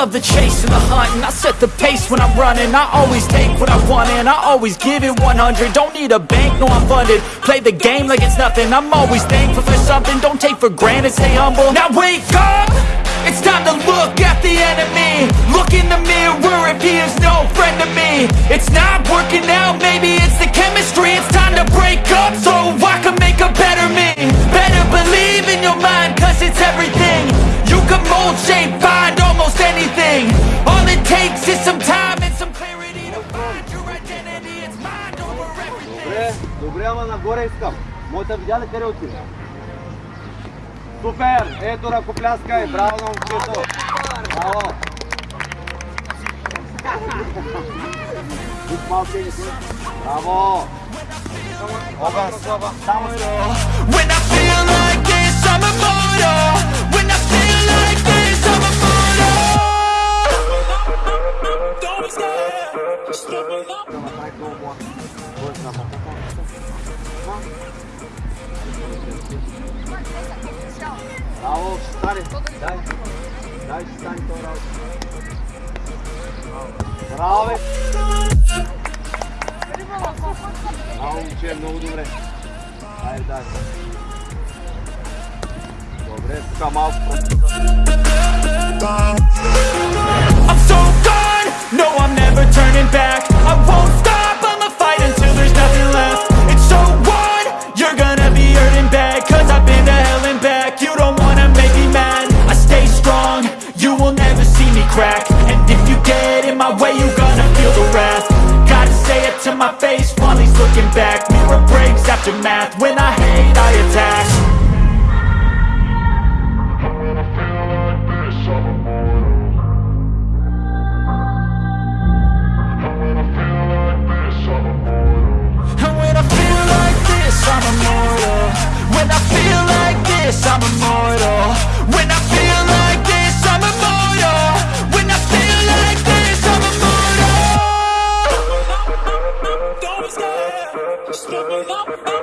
love the chase and the hunt And I set the pace when I'm running. I always take what I want and I always give it 100 Don't need a bank, no I'm funded. Play the game like it's nothing. I'm always thankful for something. Don't take for granted, stay humble. Now wake up! It's time to look at the enemy. Look in the mirror if he is no friend to me. It's not working out, maybe it's the chemistry. It's Добре, ама нагоре искам. Моята видя ли къде отиде? Супер! Ето ръкопляскай! Браво на момчето! Браво! Тук малко е Браво! Огън! Само си! moi. Ouais, c'est n'importe quoi. Bravo, stare, dai, dai, stai ancora. Bravo. Bravo, ce mnogo dobre. Ajde, daj. Dobre, така малко. Breaks after math, when I hate I attack. When I feel like this, I'm immortal. When I feel like this, I'm immortal. When I feel scared, just level up,